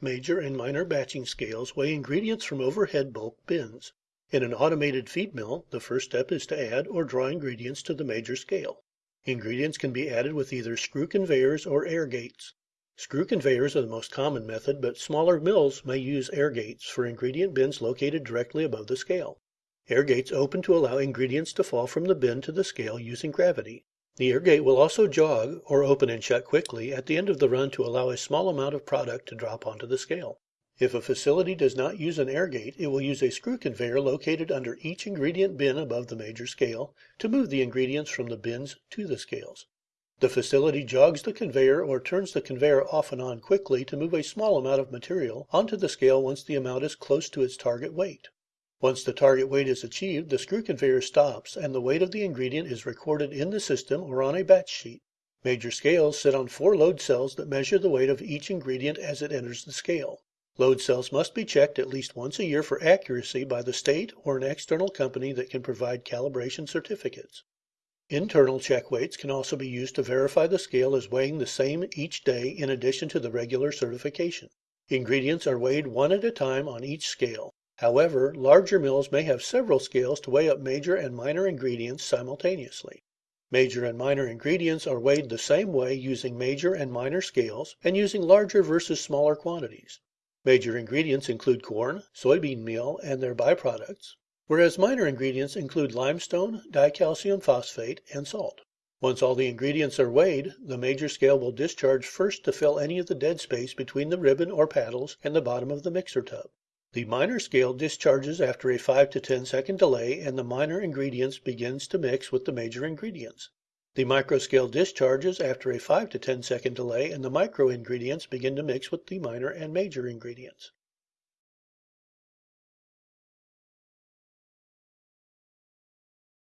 major and minor batching scales weigh ingredients from overhead bulk bins. In an automated feed mill the first step is to add or draw ingredients to the major scale. Ingredients can be added with either screw conveyors or air gates. Screw conveyors are the most common method, but smaller mills may use air gates for ingredient bins located directly above the scale. Air gates open to allow ingredients to fall from the bin to the scale using gravity. The air gate will also jog, or open and shut quickly, at the end of the run to allow a small amount of product to drop onto the scale. If a facility does not use an air gate, it will use a screw conveyor located under each ingredient bin above the major scale to move the ingredients from the bins to the scales. The facility jogs the conveyor or turns the conveyor off and on quickly to move a small amount of material onto the scale once the amount is close to its target weight. Once the target weight is achieved, the screw conveyor stops and the weight of the ingredient is recorded in the system or on a batch sheet. Major scales sit on four load cells that measure the weight of each ingredient as it enters the scale. Load cells must be checked at least once a year for accuracy by the state or an external company that can provide calibration certificates. Internal check weights can also be used to verify the scale is weighing the same each day in addition to the regular certification. Ingredients are weighed one at a time on each scale. However, larger mills may have several scales to weigh up major and minor ingredients simultaneously. Major and minor ingredients are weighed the same way using major and minor scales and using larger versus smaller quantities. Major ingredients include corn, soybean meal, and their byproducts, whereas minor ingredients include limestone, dicalcium phosphate, and salt. Once all the ingredients are weighed, the major scale will discharge first to fill any of the dead space between the ribbon or paddles and the bottom of the mixer tub. The minor scale discharges after a 5 to 10 second delay and the minor ingredients begins to mix with the major ingredients. The micro scale discharges after a 5 to 10 second delay and the micro ingredients begin to mix with the minor and major ingredients.